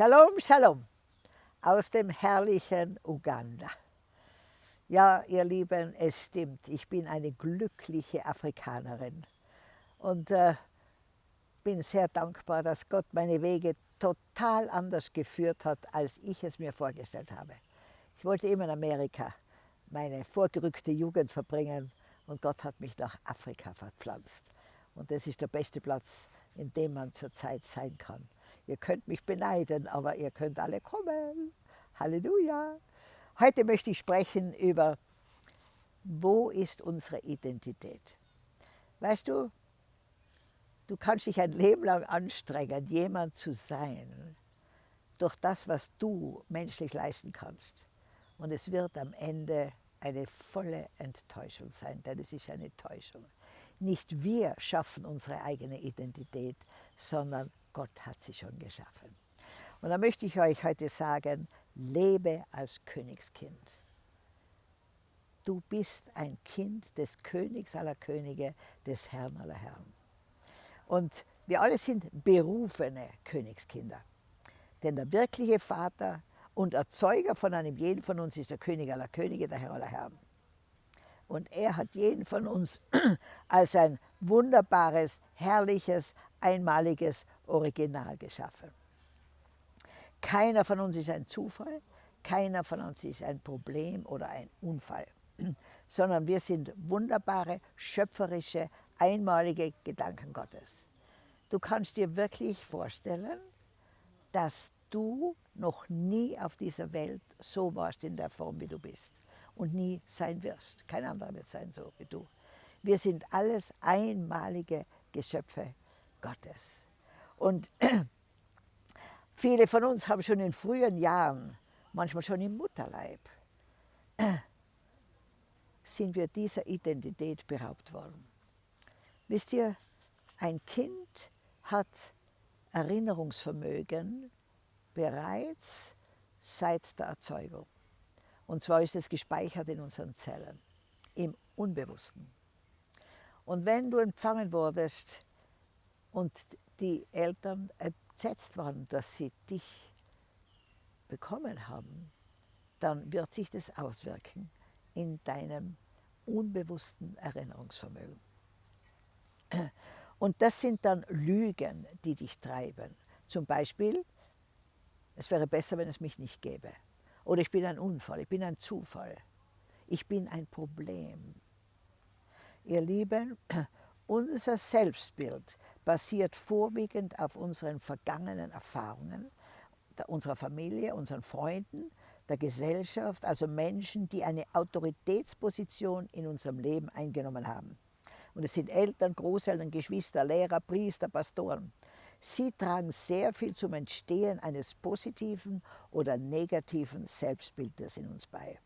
Shalom, Shalom aus dem herrlichen Uganda. Ja, ihr Lieben, es stimmt, ich bin eine glückliche Afrikanerin und äh, bin sehr dankbar, dass Gott meine Wege total anders geführt hat, als ich es mir vorgestellt habe. Ich wollte immer in Amerika meine vorgerückte Jugend verbringen und Gott hat mich nach Afrika verpflanzt. Und das ist der beste Platz, in dem man zurzeit sein kann. Ihr könnt mich beneiden, aber ihr könnt alle kommen. Halleluja. Heute möchte ich sprechen über, wo ist unsere Identität? Weißt du, du kannst dich ein Leben lang anstrengen, jemand zu sein, durch das, was du menschlich leisten kannst. Und es wird am Ende eine volle Enttäuschung sein, denn es ist eine Täuschung. Nicht wir schaffen unsere eigene Identität, sondern Gott hat sie schon geschaffen. Und da möchte ich euch heute sagen, lebe als Königskind. Du bist ein Kind des Königs aller Könige, des Herrn aller Herren. Und wir alle sind berufene Königskinder. Denn der wirkliche Vater und Erzeuger von einem jeden von uns ist der König aller Könige, der Herr aller Herren. Und er hat jeden von uns als ein wunderbares, herrliches, einmaliges Original geschaffen. Keiner von uns ist ein Zufall, keiner von uns ist ein Problem oder ein Unfall, sondern wir sind wunderbare, schöpferische, einmalige Gedanken Gottes. Du kannst dir wirklich vorstellen, dass du noch nie auf dieser Welt so warst in der Form, wie du bist und nie sein wirst. Kein anderer wird sein so wie du. Wir sind alles einmalige Geschöpfe Gottes. Und viele von uns haben schon in frühen Jahren, manchmal schon im Mutterleib, sind wir dieser Identität beraubt worden. Wisst ihr, ein Kind hat Erinnerungsvermögen bereits seit der Erzeugung. Und zwar ist es gespeichert in unseren Zellen, im Unbewussten. Und wenn du empfangen wurdest und die Eltern entsetzt waren, dass sie dich bekommen haben, dann wird sich das auswirken in deinem unbewussten Erinnerungsvermögen. Und das sind dann Lügen, die dich treiben. Zum Beispiel, es wäre besser, wenn es mich nicht gäbe. Oder ich bin ein Unfall, ich bin ein Zufall. Ich bin ein Problem. Ihr Lieben, unser Selbstbild basiert vorwiegend auf unseren vergangenen Erfahrungen, unserer Familie, unseren Freunden, der Gesellschaft, also Menschen, die eine Autoritätsposition in unserem Leben eingenommen haben. Und es sind Eltern, Großeltern, Geschwister, Lehrer, Priester, Pastoren. Sie tragen sehr viel zum Entstehen eines positiven oder negativen Selbstbildes in uns bei.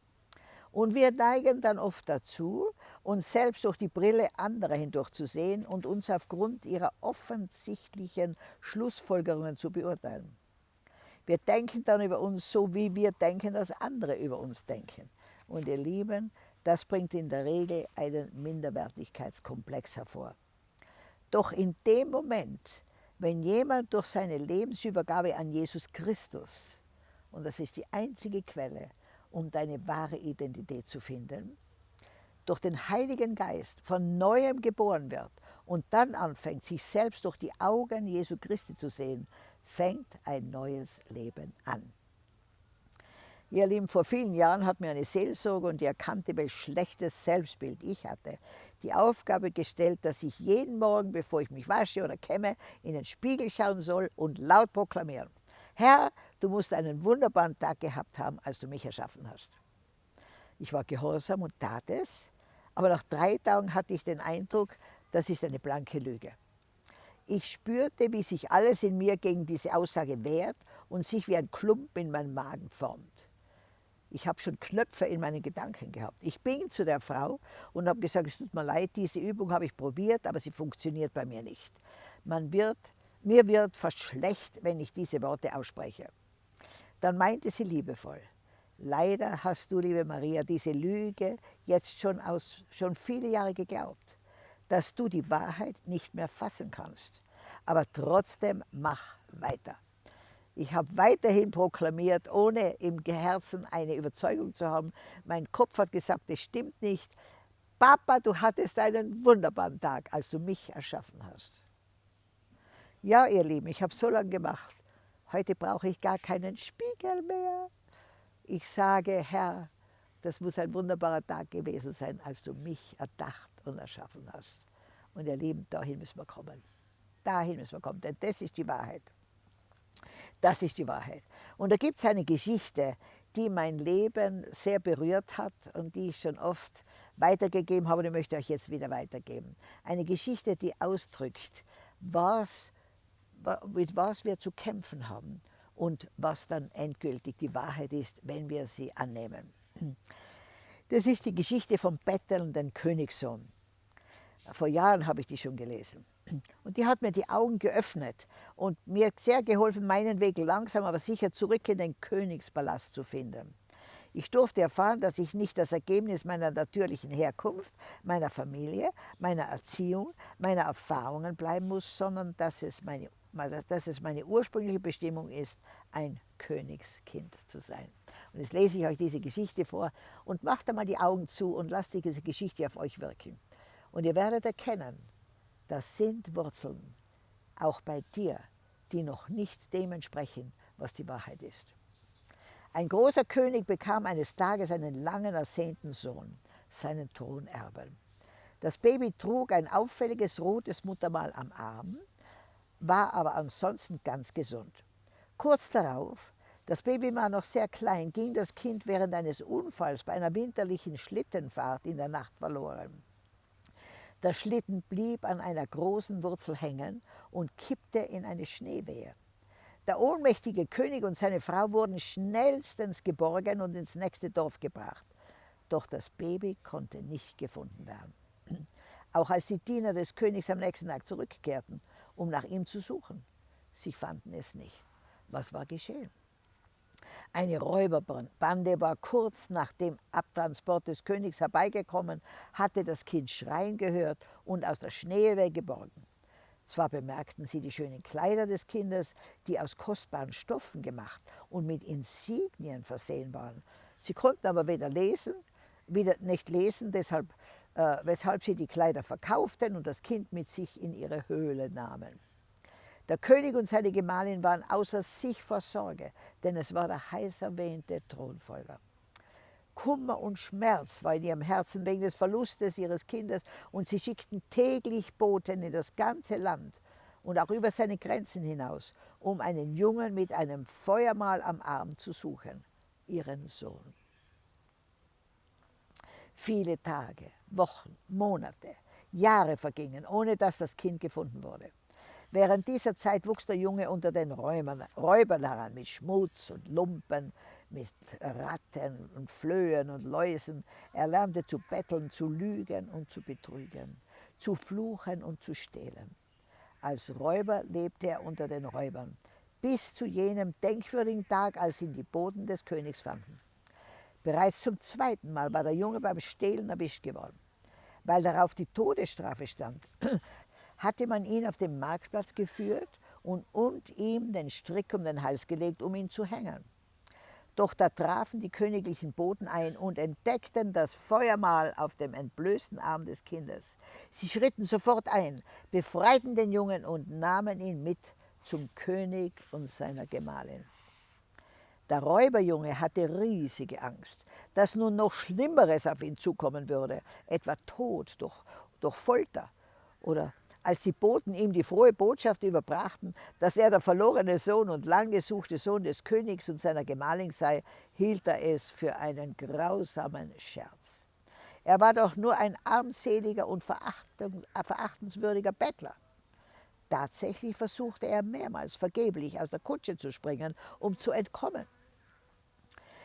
Und wir neigen dann oft dazu, uns selbst durch die Brille anderer hindurch zu sehen und uns aufgrund ihrer offensichtlichen Schlussfolgerungen zu beurteilen. Wir denken dann über uns so, wie wir denken, dass andere über uns denken. Und ihr Lieben, das bringt in der Regel einen Minderwertigkeitskomplex hervor. Doch in dem Moment, wenn jemand durch seine Lebensübergabe an Jesus Christus, und das ist die einzige Quelle, um deine wahre Identität zu finden, durch den Heiligen Geist von neuem geboren wird und dann anfängt, sich selbst durch die Augen Jesu Christi zu sehen, fängt ein neues Leben an. Ihr Lieben, vor vielen Jahren hat mir eine Seelsorge und die erkannte, welch schlechtes Selbstbild ich hatte, die Aufgabe gestellt, dass ich jeden Morgen, bevor ich mich wasche oder kämme, in den Spiegel schauen soll und laut proklamieren. Herr, du musst einen wunderbaren Tag gehabt haben, als du mich erschaffen hast. Ich war gehorsam und tat es, aber nach drei Tagen hatte ich den Eindruck, das ist eine blanke Lüge. Ich spürte, wie sich alles in mir gegen diese Aussage wehrt und sich wie ein Klump in meinem Magen formt. Ich habe schon Knöpfe in meinen Gedanken gehabt. Ich bin zu der Frau und habe gesagt, es tut mir leid, diese Übung habe ich probiert, aber sie funktioniert bei mir nicht. Man wird, mir wird fast schlecht, wenn ich diese Worte ausspreche. Dann meinte sie liebevoll, leider hast du, liebe Maria, diese Lüge jetzt schon, aus, schon viele Jahre geglaubt, dass du die Wahrheit nicht mehr fassen kannst. Aber trotzdem mach weiter. Ich habe weiterhin proklamiert, ohne im Herzen eine Überzeugung zu haben. Mein Kopf hat gesagt, das stimmt nicht. Papa, du hattest einen wunderbaren Tag, als du mich erschaffen hast. Ja, ihr Lieben, ich habe so lange gemacht. Heute brauche ich gar keinen Spiegel mehr. Ich sage, Herr, das muss ein wunderbarer Tag gewesen sein, als du mich erdacht und erschaffen hast. Und ihr Lieben, dahin müssen wir kommen. Dahin müssen wir kommen, denn das ist die Wahrheit. Das ist die Wahrheit. Und da gibt es eine Geschichte, die mein Leben sehr berührt hat und die ich schon oft weitergegeben habe und ich möchte euch jetzt wieder weitergeben. Eine Geschichte, die ausdrückt, was, mit was wir zu kämpfen haben und was dann endgültig die Wahrheit ist, wenn wir sie annehmen. Das ist die Geschichte vom bettelnden Königssohn. Vor Jahren habe ich die schon gelesen. Und die hat mir die Augen geöffnet und mir sehr geholfen, meinen Weg langsam aber sicher zurück in den Königspalast zu finden. Ich durfte erfahren, dass ich nicht das Ergebnis meiner natürlichen Herkunft, meiner Familie, meiner Erziehung, meiner Erfahrungen bleiben muss, sondern dass es meine, dass es meine ursprüngliche Bestimmung ist, ein Königskind zu sein. Und jetzt lese ich euch diese Geschichte vor und macht einmal die Augen zu und lasst diese Geschichte auf euch wirken. Und ihr werdet erkennen, das sind Wurzeln, auch bei dir, die noch nicht dem entsprechen, was die Wahrheit ist. Ein großer König bekam eines Tages einen langen ersehnten Sohn, seinen Thronerben. Das Baby trug ein auffälliges rotes Muttermal am Arm, war aber ansonsten ganz gesund. Kurz darauf, das Baby war noch sehr klein, ging das Kind während eines Unfalls bei einer winterlichen Schlittenfahrt in der Nacht verloren. Der Schlitten blieb an einer großen Wurzel hängen und kippte in eine Schneewehe. Der ohnmächtige König und seine Frau wurden schnellstens geborgen und ins nächste Dorf gebracht. Doch das Baby konnte nicht gefunden werden. Auch als die Diener des Königs am nächsten Tag zurückkehrten, um nach ihm zu suchen, sie fanden es nicht. Was war geschehen? Eine Räuberbande war kurz nach dem Abtransport des Königs herbeigekommen, hatte das Kind schreien gehört und aus der Schneewehe geborgen. Zwar bemerkten sie die schönen Kleider des Kindes, die aus kostbaren Stoffen gemacht und mit Insignien versehen waren. Sie konnten aber weder lesen, wieder nicht lesen, deshalb, äh, weshalb sie die Kleider verkauften und das Kind mit sich in ihre Höhle nahmen. Der König und seine Gemahlin waren außer sich vor Sorge, denn es war der heiß erwähnte Thronfolger. Kummer und Schmerz war in ihrem Herzen wegen des Verlustes ihres Kindes und sie schickten täglich Boten in das ganze Land und auch über seine Grenzen hinaus, um einen Jungen mit einem Feuermal am Arm zu suchen, ihren Sohn. Viele Tage, Wochen, Monate, Jahre vergingen, ohne dass das Kind gefunden wurde. Während dieser Zeit wuchs der Junge unter den Räubern, Räubern heran, mit Schmutz und Lumpen, mit Ratten und Flöhen und Läusen. Er lernte zu betteln, zu lügen und zu betrügen, zu fluchen und zu stehlen. Als Räuber lebte er unter den Räubern, bis zu jenem denkwürdigen Tag, als ihn die Boden des Königs fanden. Bereits zum zweiten Mal war der Junge beim Stehlen erwischt geworden. Weil darauf die Todesstrafe stand, hatte man ihn auf den Marktplatz geführt und, und ihm den Strick um den Hals gelegt, um ihn zu hängen. Doch da trafen die königlichen Boten ein und entdeckten das Feuermal auf dem entblößten Arm des Kindes. Sie schritten sofort ein, befreiten den Jungen und nahmen ihn mit zum König und seiner Gemahlin. Der Räuberjunge hatte riesige Angst, dass nun noch Schlimmeres auf ihn zukommen würde, etwa Tod durch, durch Folter oder als die Boten ihm die frohe Botschaft überbrachten, dass er der verlorene Sohn und lang gesuchte Sohn des Königs und seiner Gemahlin sei, hielt er es für einen grausamen Scherz. Er war doch nur ein armseliger und verachtenswürdiger Bettler. Tatsächlich versuchte er mehrmals vergeblich aus der Kutsche zu springen, um zu entkommen.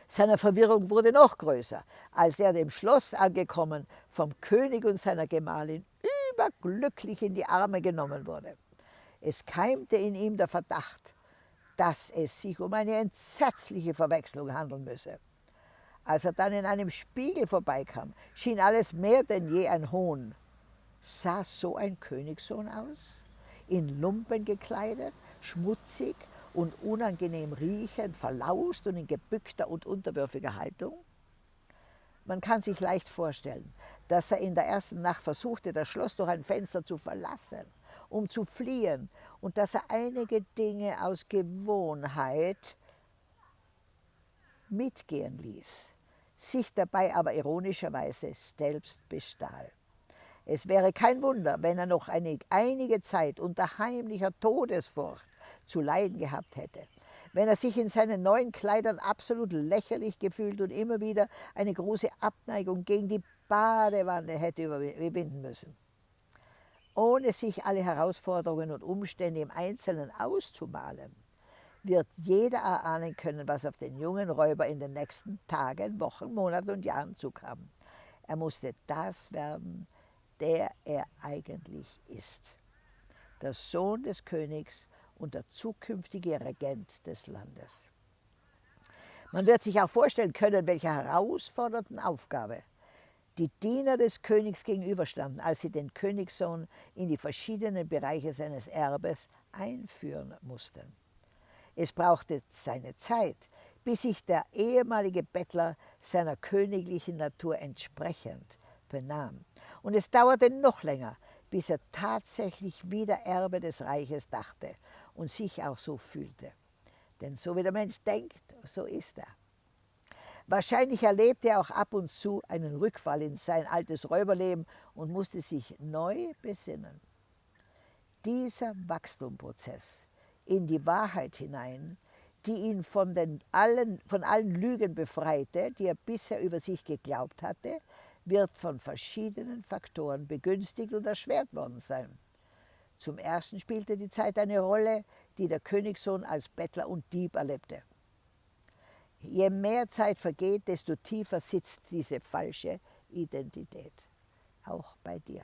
Seine Verwirrung wurde noch größer, als er dem Schloss angekommen vom König und seiner Gemahlin überglücklich in die Arme genommen wurde. Es keimte in ihm der Verdacht, dass es sich um eine entsetzliche Verwechslung handeln müsse. Als er dann in einem Spiegel vorbeikam, schien alles mehr denn je ein Hohn. Sah so ein Königssohn aus? In Lumpen gekleidet, schmutzig und unangenehm riechend, verlaust und in gebückter und unterwürfiger Haltung? Man kann sich leicht vorstellen, dass er in der ersten Nacht versuchte, das Schloss durch ein Fenster zu verlassen, um zu fliehen, und dass er einige Dinge aus Gewohnheit mitgehen ließ, sich dabei aber ironischerweise selbst bestahl. Es wäre kein Wunder, wenn er noch eine, einige Zeit unter heimlicher Todesfurcht zu leiden gehabt hätte, wenn er sich in seinen neuen Kleidern absolut lächerlich gefühlt und immer wieder eine große Abneigung gegen die Badewanne hätte überwinden müssen. Ohne sich alle Herausforderungen und Umstände im Einzelnen auszumalen, wird jeder erahnen können, was auf den jungen Räuber in den nächsten Tagen, Wochen, Monaten und Jahren zukam. Er musste das werden, der er eigentlich ist. Der Sohn des Königs und der zukünftige Regent des Landes. Man wird sich auch vorstellen können, welche herausfordernden Aufgabe die Diener des Königs gegenüberstanden, als sie den Königssohn in die verschiedenen Bereiche seines Erbes einführen mussten. Es brauchte seine Zeit, bis sich der ehemalige Bettler seiner königlichen Natur entsprechend benahm. Und es dauerte noch länger, bis er tatsächlich wieder Erbe des Reiches dachte und sich auch so fühlte. Denn so wie der Mensch denkt, so ist er. Wahrscheinlich erlebte er auch ab und zu einen Rückfall in sein altes Räuberleben und musste sich neu besinnen. Dieser Wachstumprozess in die Wahrheit hinein, die ihn von, den allen, von allen Lügen befreite, die er bisher über sich geglaubt hatte, wird von verschiedenen Faktoren begünstigt und erschwert worden sein. Zum Ersten spielte die Zeit eine Rolle, die der Königssohn als Bettler und Dieb erlebte. Je mehr Zeit vergeht, desto tiefer sitzt diese falsche Identität, auch bei dir.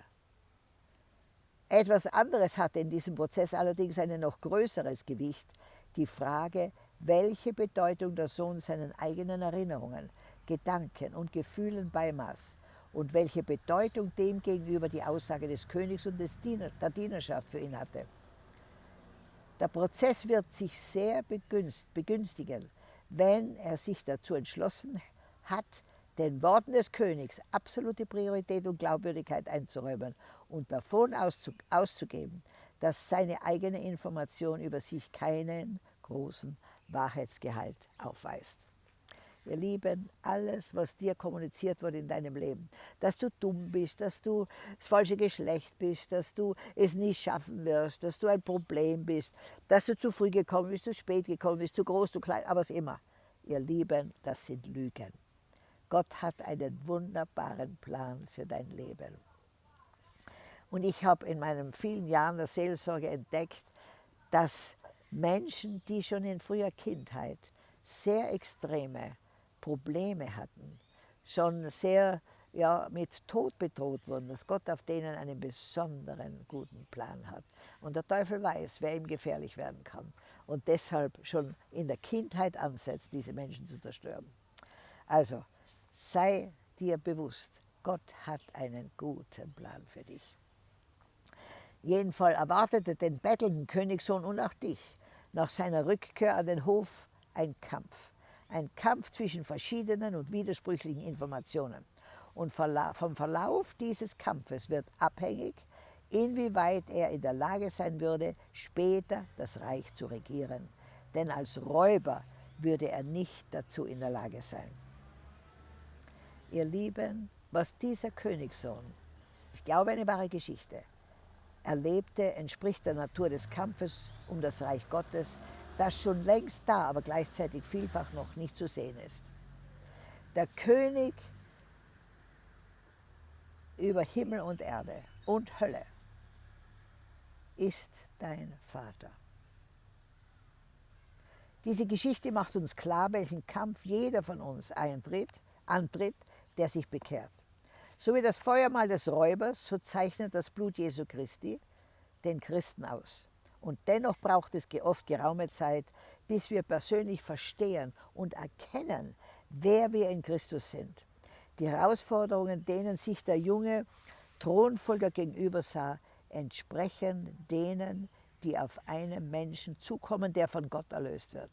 Etwas anderes hatte in diesem Prozess allerdings ein noch größeres Gewicht, die Frage, welche Bedeutung der Sohn seinen eigenen Erinnerungen, Gedanken und Gefühlen beimaß und welche Bedeutung demgegenüber die Aussage des Königs und des Diener, der Dienerschaft für ihn hatte. Der Prozess wird sich sehr begünstigen, wenn er sich dazu entschlossen hat, den Worten des Königs absolute Priorität und Glaubwürdigkeit einzuräumen und davon auszugeben, dass seine eigene Information über sich keinen großen Wahrheitsgehalt aufweist. Ihr Lieben, alles, was dir kommuniziert wurde in deinem Leben, dass du dumm bist, dass du das falsche Geschlecht bist, dass du es nie schaffen wirst, dass du ein Problem bist, dass du zu früh gekommen bist, zu spät gekommen bist, zu groß, zu klein, aber was immer. Ihr Lieben, das sind Lügen. Gott hat einen wunderbaren Plan für dein Leben. Und ich habe in meinen vielen Jahren der Seelsorge entdeckt, dass Menschen, die schon in früher Kindheit sehr extreme Probleme hatten, schon sehr ja, mit Tod bedroht wurden, dass Gott auf denen einen besonderen guten Plan hat. Und der Teufel weiß, wer ihm gefährlich werden kann. Und deshalb schon in der Kindheit ansetzt, diese Menschen zu zerstören. Also sei dir bewusst, Gott hat einen guten Plan für dich. Jedenfalls erwartete den bettelnden Königssohn und auch dich nach seiner Rückkehr an den Hof ein Kampf. Ein Kampf zwischen verschiedenen und widersprüchlichen Informationen. Und vom Verlauf dieses Kampfes wird abhängig, inwieweit er in der Lage sein würde, später das Reich zu regieren. Denn als Räuber würde er nicht dazu in der Lage sein. Ihr Lieben, was dieser Königssohn, ich glaube eine wahre Geschichte, erlebte, entspricht der Natur des Kampfes um das Reich Gottes, das schon längst da, aber gleichzeitig vielfach noch nicht zu sehen ist. Der König über Himmel und Erde und Hölle ist dein Vater. Diese Geschichte macht uns klar, welchen Kampf jeder von uns eintritt, antritt, der sich bekehrt. So wie das Feuermal des Räubers, so zeichnet das Blut Jesu Christi den Christen aus. Und dennoch braucht es oft geraume Zeit, bis wir persönlich verstehen und erkennen, wer wir in Christus sind. Die Herausforderungen, denen sich der junge Thronfolger gegenüber sah, entsprechen denen, die auf einen Menschen zukommen, der von Gott erlöst wird.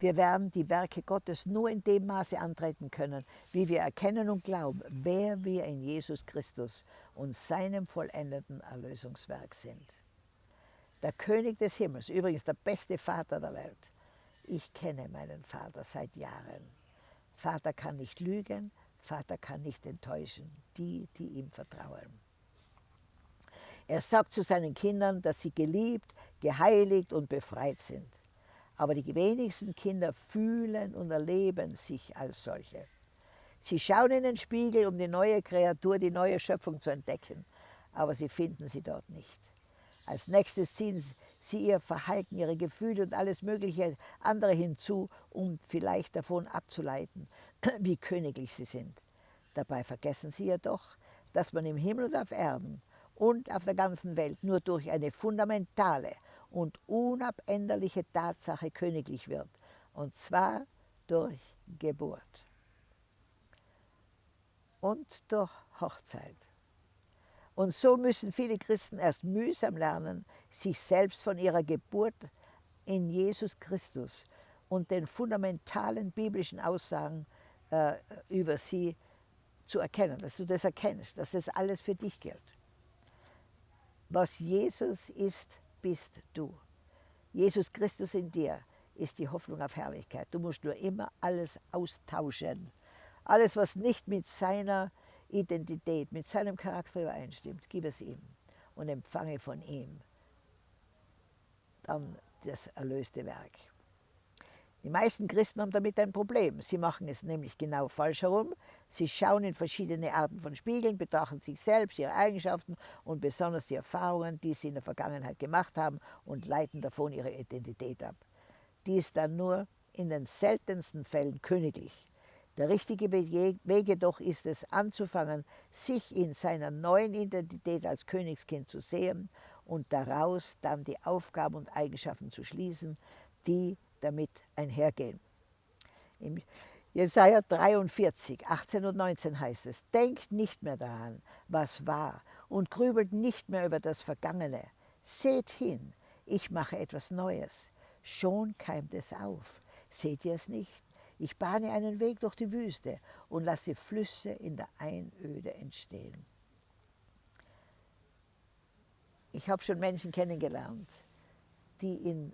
Wir werden die Werke Gottes nur in dem Maße antreten können, wie wir erkennen und glauben, wer wir in Jesus Christus und seinem vollendeten Erlösungswerk sind. Der König des Himmels, übrigens der beste Vater der Welt. Ich kenne meinen Vater seit Jahren. Vater kann nicht lügen, Vater kann nicht enttäuschen, die, die ihm vertrauen. Er sagt zu seinen Kindern, dass sie geliebt, geheiligt und befreit sind. Aber die wenigsten Kinder fühlen und erleben sich als solche. Sie schauen in den Spiegel, um die neue Kreatur, die neue Schöpfung zu entdecken, aber sie finden sie dort nicht. Als nächstes ziehen sie ihr Verhalten, ihre Gefühle und alles mögliche andere hinzu, um vielleicht davon abzuleiten, wie königlich sie sind. Dabei vergessen sie jedoch, dass man im Himmel und auf Erden und auf der ganzen Welt nur durch eine fundamentale und unabänderliche Tatsache königlich wird, und zwar durch Geburt und durch Hochzeit. Und so müssen viele Christen erst mühsam lernen, sich selbst von ihrer Geburt in Jesus Christus und den fundamentalen biblischen Aussagen äh, über sie zu erkennen, dass du das erkennst, dass das alles für dich gilt. Was Jesus ist, bist du. Jesus Christus in dir ist die Hoffnung auf Herrlichkeit. Du musst nur immer alles austauschen. Alles, was nicht mit seiner Identität, mit seinem Charakter übereinstimmt, gib es ihm und empfange von ihm dann das erlöste Werk. Die meisten Christen haben damit ein Problem. Sie machen es nämlich genau falsch herum. Sie schauen in verschiedene Arten von Spiegeln, betrachten sich selbst, ihre Eigenschaften und besonders die Erfahrungen, die sie in der Vergangenheit gemacht haben und leiten davon ihre Identität ab. Die ist dann nur in den seltensten Fällen königlich. Der richtige Weg jedoch ist es, anzufangen, sich in seiner neuen Identität als Königskind zu sehen und daraus dann die Aufgaben und Eigenschaften zu schließen, die damit einhergehen. Im Jesaja 43, 18 und 19 heißt es, denkt nicht mehr daran, was war und grübelt nicht mehr über das Vergangene. Seht hin, ich mache etwas Neues. Schon keimt es auf. Seht ihr es nicht? Ich bahne einen Weg durch die Wüste und lasse Flüsse in der Einöde entstehen. Ich habe schon Menschen kennengelernt, die in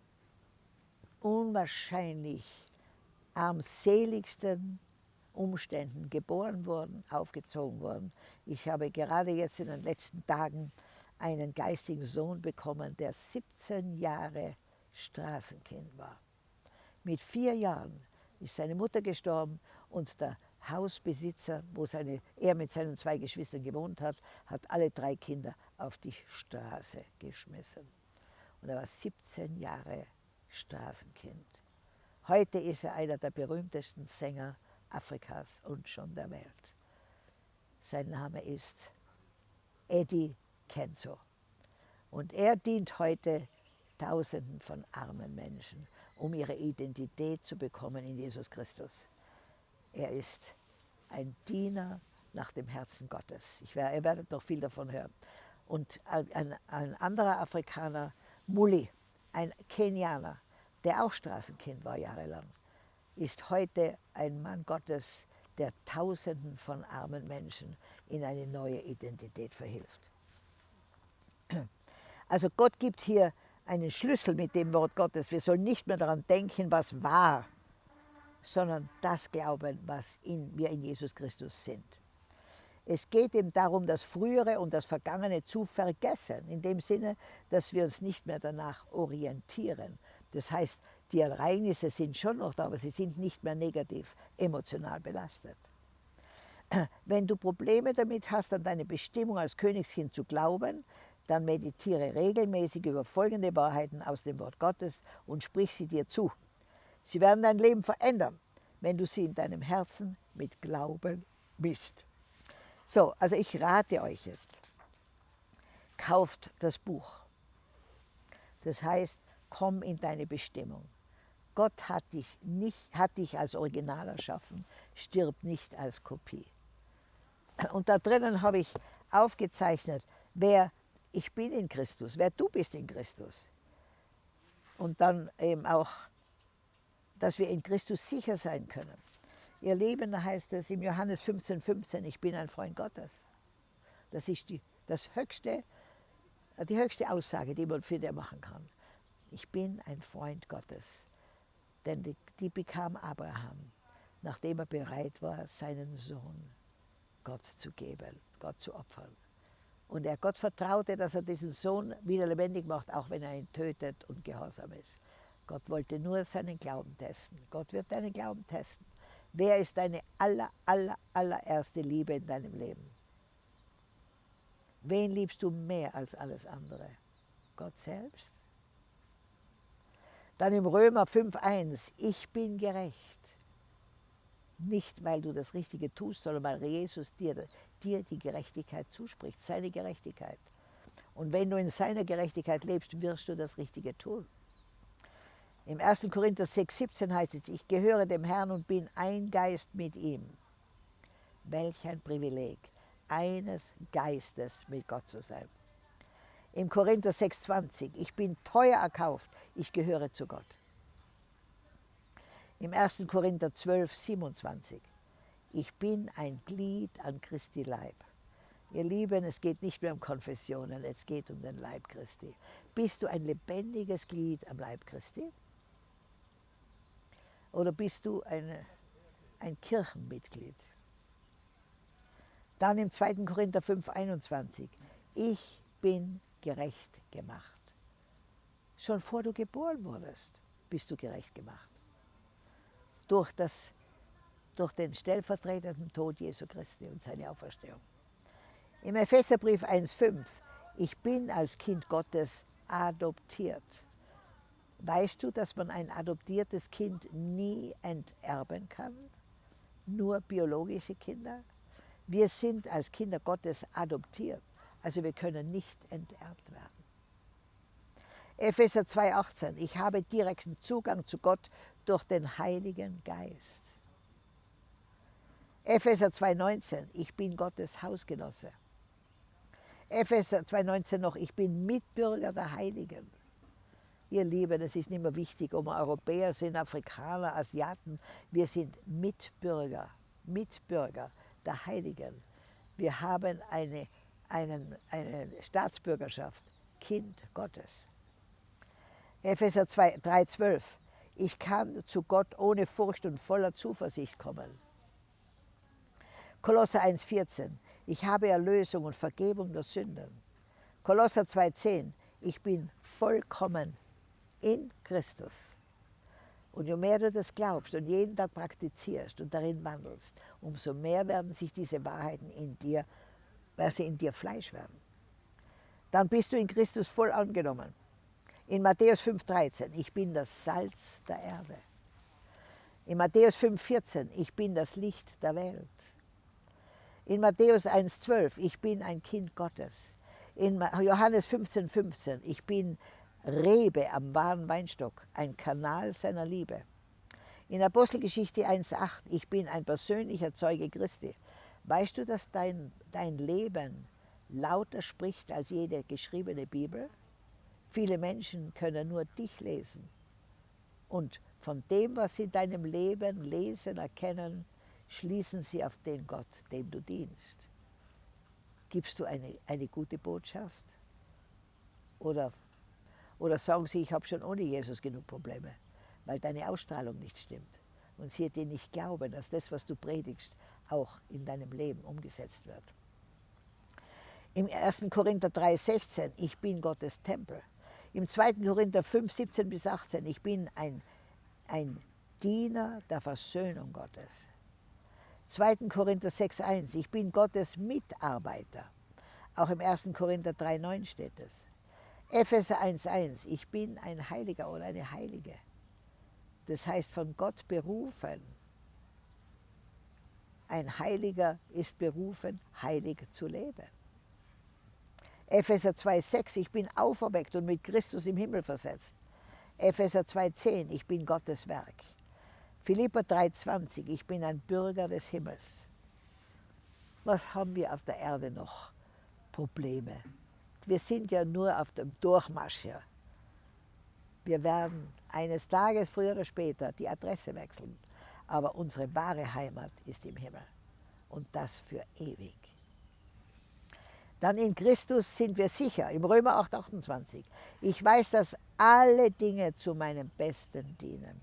unwahrscheinlich armseligsten Umständen geboren worden, aufgezogen worden. Ich habe gerade jetzt in den letzten Tagen einen geistigen Sohn bekommen, der 17 Jahre Straßenkind war. Mit vier Jahren ist seine Mutter gestorben und der Hausbesitzer, wo seine, er mit seinen zwei Geschwistern gewohnt hat, hat alle drei Kinder auf die Straße geschmissen. Und er war 17 Jahre Straßenkind. Heute ist er einer der berühmtesten Sänger Afrikas und schon der Welt. Sein Name ist Eddie Kenzo. Und er dient heute Tausenden von armen Menschen, um ihre Identität zu bekommen in Jesus Christus. Er ist ein Diener nach dem Herzen Gottes. Ich werde, ihr werdet noch viel davon hören. Und ein, ein anderer Afrikaner, Muli, ein Kenianer, der auch Straßenkind war jahrelang, ist heute ein Mann Gottes, der Tausenden von armen Menschen in eine neue Identität verhilft. Also Gott gibt hier einen Schlüssel mit dem Wort Gottes. Wir sollen nicht mehr daran denken, was war, sondern das glauben, was in, wir in Jesus Christus sind. Es geht eben darum, das Frühere und das Vergangene zu vergessen, in dem Sinne, dass wir uns nicht mehr danach orientieren. Das heißt, die Ereignisse sind schon noch da, aber sie sind nicht mehr negativ emotional belastet. Wenn du Probleme damit hast, an deine Bestimmung als Königskind zu glauben, dann meditiere regelmäßig über folgende Wahrheiten aus dem Wort Gottes und sprich sie dir zu. Sie werden dein Leben verändern, wenn du sie in deinem Herzen mit Glauben misst. So, also ich rate euch jetzt, kauft das Buch. Das heißt, komm in deine Bestimmung. Gott hat dich, nicht, hat dich als Original erschaffen, stirb nicht als Kopie. Und da drinnen habe ich aufgezeichnet, wer ich bin in Christus, wer du bist in Christus. Und dann eben auch, dass wir in Christus sicher sein können. Ihr Leben, heißt es im Johannes 15, 15, ich bin ein Freund Gottes. Das ist die, das höchste, die höchste Aussage, die man für dich machen kann. Ich bin ein Freund Gottes. Denn die, die bekam Abraham, nachdem er bereit war, seinen Sohn Gott zu geben, Gott zu opfern. Und er Gott vertraute, dass er diesen Sohn wieder lebendig macht, auch wenn er ihn tötet und gehorsam ist. Gott wollte nur seinen Glauben testen. Gott wird deinen Glauben testen. Wer ist deine aller, aller, allererste Liebe in deinem Leben? Wen liebst du mehr als alles andere? Gott selbst? Dann im Römer 5.1, ich bin gerecht. Nicht, weil du das Richtige tust, sondern weil Jesus dir, dir die Gerechtigkeit zuspricht, seine Gerechtigkeit. Und wenn du in seiner Gerechtigkeit lebst, wirst du das Richtige tun. Im 1. Korinther 6,17 heißt es, ich gehöre dem Herrn und bin ein Geist mit ihm. Welch ein Privileg, eines Geistes mit Gott zu sein. Im Korinther 6,20, ich bin teuer erkauft, ich gehöre zu Gott. Im 1. Korinther 12, 27, ich bin ein Glied an Christi Leib. Ihr Lieben, es geht nicht mehr um Konfessionen, es geht um den Leib Christi. Bist du ein lebendiges Glied am Leib Christi? Oder bist du eine, ein Kirchenmitglied? Dann im 2. Korinther 5, 21. Ich bin gerecht gemacht. Schon vor du geboren wurdest, bist du gerecht gemacht. Durch, das, durch den stellvertretenden Tod Jesu Christi und seine Auferstehung. Im Epheserbrief 1,5. Ich bin als Kind Gottes adoptiert. Weißt du, dass man ein adoptiertes Kind nie enterben kann? Nur biologische Kinder? Wir sind als Kinder Gottes adoptiert, also wir können nicht enterbt werden. Epheser 2,18 Ich habe direkten Zugang zu Gott durch den Heiligen Geist. Epheser 2,19 Ich bin Gottes Hausgenosse. Epheser 2,19 noch Ich bin Mitbürger der Heiligen. Ihr Lieben, es ist nicht mehr wichtig, ob wir Europäer sind, Afrikaner, Asiaten. Wir sind Mitbürger, Mitbürger der Heiligen. Wir haben eine, einen, eine Staatsbürgerschaft, Kind Gottes. Epheser 3,12 Ich kann zu Gott ohne Furcht und voller Zuversicht kommen. Kolosser 1,14 Ich habe Erlösung und Vergebung der Sünden. Kolosser 2,10 Ich bin vollkommen in Christus. Und je mehr du das glaubst und jeden Tag praktizierst und darin wandelst, umso mehr werden sich diese Wahrheiten in dir, weil sie in dir Fleisch werden. Dann bist du in Christus voll angenommen. In Matthäus 5,13, ich bin das Salz der Erde. In Matthäus 5,14, ich bin das Licht der Welt. In Matthäus 1,12, ich bin ein Kind Gottes. In Johannes 15,15, 15, ich bin Rebe am wahren Weinstock, ein Kanal seiner Liebe. In Apostelgeschichte 1,8, ich bin ein persönlicher Zeuge Christi. Weißt du, dass dein, dein Leben lauter spricht als jede geschriebene Bibel? Viele Menschen können nur dich lesen. Und von dem, was sie in deinem Leben lesen, erkennen, schließen sie auf den Gott, dem du dienst. Gibst du eine, eine gute Botschaft? Oder oder sagen sie, ich habe schon ohne Jesus genug Probleme, weil deine Ausstrahlung nicht stimmt. Und sie dir nicht glauben, dass das, was du predigst, auch in deinem Leben umgesetzt wird. Im 1. Korinther 3,16, ich bin Gottes Tempel. Im 2. Korinther 5, 17 bis 18, ich bin ein, ein Diener der Versöhnung Gottes. 2. Korinther 6,1, ich bin Gottes Mitarbeiter. Auch im 1. Korinther 3,9 steht es. Epheser 1,1, ich bin ein Heiliger oder eine Heilige. Das heißt von Gott berufen. Ein Heiliger ist berufen, heilig zu leben. Epheser 2,6, ich bin auferweckt und mit Christus im Himmel versetzt. Epheser 2,10, ich bin Gottes Werk. Philippa 3,20, ich bin ein Bürger des Himmels. Was haben wir auf der Erde noch? Probleme wir sind ja nur auf dem Durchmarsch hier. Wir werden eines Tages, früher oder später, die Adresse wechseln. Aber unsere wahre Heimat ist im Himmel. Und das für ewig. Dann in Christus sind wir sicher, im Römer 8, 28. Ich weiß, dass alle Dinge zu meinem Besten dienen.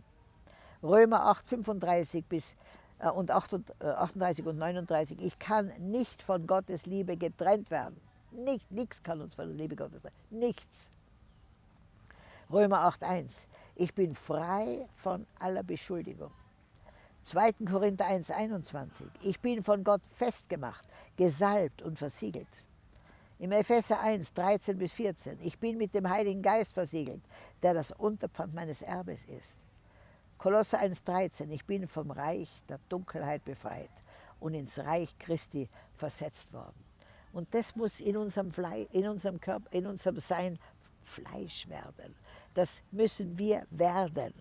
Römer 8, 35 bis äh, und 38 äh, und 39. Ich kann nicht von Gottes Liebe getrennt werden. Nicht, nichts kann uns von der Liebe Gottes trennen. Nichts. Römer 8, 1. Ich bin frei von aller Beschuldigung. 2. Korinther 1, 21. Ich bin von Gott festgemacht, gesalbt und versiegelt. Im Epheser 1, 13 bis 14. Ich bin mit dem Heiligen Geist versiegelt, der das Unterpfand meines Erbes ist. Kolosser 1, 13. Ich bin vom Reich der Dunkelheit befreit und ins Reich Christi versetzt worden. Und das muss in unserem, Fle in unserem Körper, in unserem Sein Fleisch werden. Das müssen wir werden.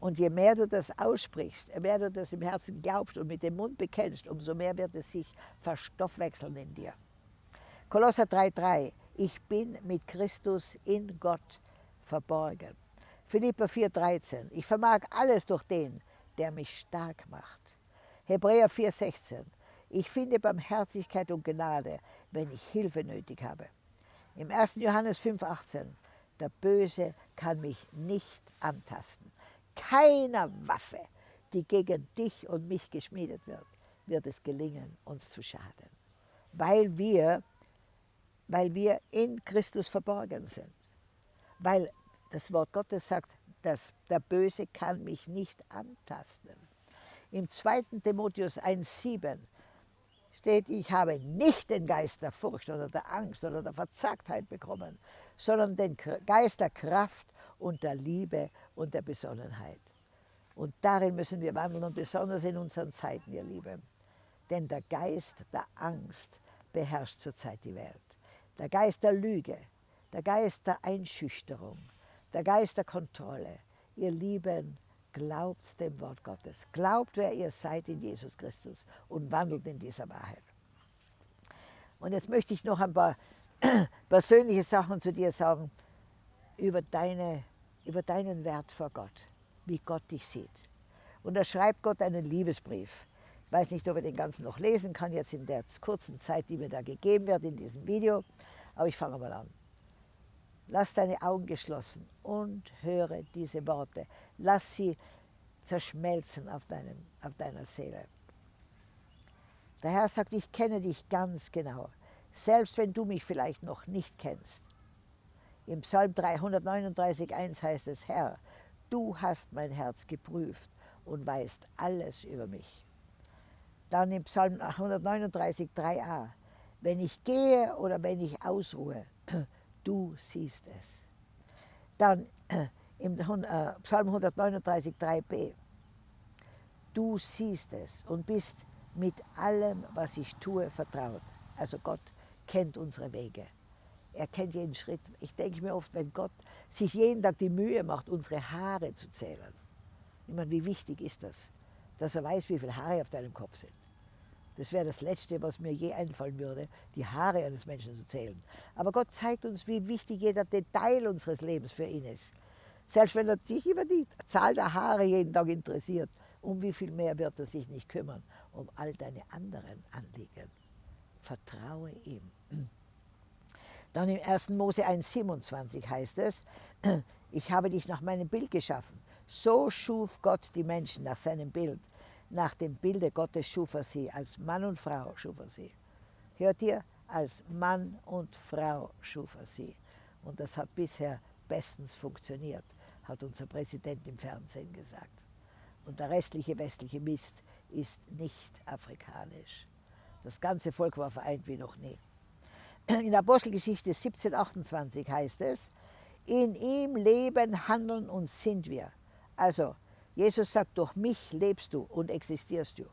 Und je mehr du das aussprichst, je mehr du das im Herzen glaubst und mit dem Mund bekennst, umso mehr wird es sich verstoffwechseln in dir. Kolosser 3,3 Ich bin mit Christus in Gott verborgen. Philippa 4,13 Ich vermag alles durch den, der mich stark macht. Hebräer 4,16 Ich finde Barmherzigkeit und Gnade, wenn ich Hilfe nötig habe. Im 1. Johannes 5,18 Der Böse kann mich nicht antasten. Keiner Waffe, die gegen dich und mich geschmiedet wird, wird es gelingen, uns zu schaden. Weil wir weil wir in Christus verborgen sind. Weil das Wort Gottes sagt, dass der Böse kann mich nicht antasten. Im 2. Timotheus 1,7 steht, ich habe nicht den Geist der Furcht oder der Angst oder der Verzagtheit bekommen, sondern den Geist der Kraft und der Liebe und der Besonnenheit. Und darin müssen wir wandeln und besonders in unseren Zeiten, ihr Lieben. Denn der Geist der Angst beherrscht zurzeit die Welt der Geist der Lüge, der Geist der Einschüchterung, der Geist der Kontrolle. Ihr Lieben, glaubt dem Wort Gottes. Glaubt, wer ihr seid in Jesus Christus und wandelt in dieser Wahrheit. Und jetzt möchte ich noch ein paar persönliche Sachen zu dir sagen über, deine, über deinen Wert vor Gott, wie Gott dich sieht. Und da schreibt Gott einen Liebesbrief. Ich weiß nicht, ob er den ganzen noch lesen kann, jetzt in der kurzen Zeit, die mir da gegeben wird in diesem Video. Aber ich fange mal an. Lass deine Augen geschlossen und höre diese Worte. Lass sie zerschmelzen auf, deinem, auf deiner Seele. Der Herr sagt, ich kenne dich ganz genau, selbst wenn du mich vielleicht noch nicht kennst. Im Psalm 339,1 heißt es, Herr, du hast mein Herz geprüft und weißt alles über mich. Dann im Psalm 139, 3a. Wenn ich gehe oder wenn ich ausruhe, du siehst es. Dann im äh, Psalm 139, 3b. Du siehst es und bist mit allem, was ich tue, vertraut. Also Gott kennt unsere Wege. Er kennt jeden Schritt. Ich denke mir oft, wenn Gott sich jeden Tag die Mühe macht, unsere Haare zu zählen. Ich meine, wie wichtig ist das, dass er weiß, wie viele Haare auf deinem Kopf sind. Das wäre das Letzte, was mir je einfallen würde, die Haare eines Menschen zu zählen. Aber Gott zeigt uns, wie wichtig jeder Detail unseres Lebens für ihn ist. Selbst wenn er dich über die Zahl der Haare jeden Tag interessiert, um wie viel mehr wird er sich nicht kümmern, um all deine anderen Anliegen. Vertraue ihm. Dann im 1. Mose 1,27 heißt es, ich habe dich nach meinem Bild geschaffen. So schuf Gott die Menschen nach seinem Bild. Nach dem Bilde Gottes schuf er sie, als Mann und Frau schuf er sie. Hört ihr? Als Mann und Frau schuf er sie. Und das hat bisher bestens funktioniert, hat unser Präsident im Fernsehen gesagt. Und der restliche westliche Mist ist nicht afrikanisch. Das ganze Volk war vereint wie noch nie. In Apostelgeschichte 1728 heißt es, in ihm leben, handeln und sind wir. Also Jesus sagt, durch mich lebst du und existierst du.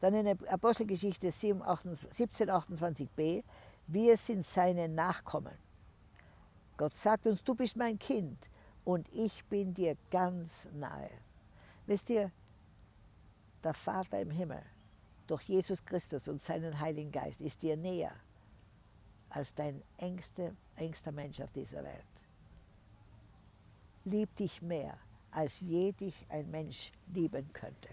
Dann in der Apostelgeschichte 1728b, wir sind seine Nachkommen. Gott sagt uns, du bist mein Kind und ich bin dir ganz nahe. Wisst ihr, der Vater im Himmel durch Jesus Christus und seinen Heiligen Geist ist dir näher, als dein engste, engster Mensch auf dieser Welt. Lieb dich mehr, als je dich ein Mensch lieben könnte.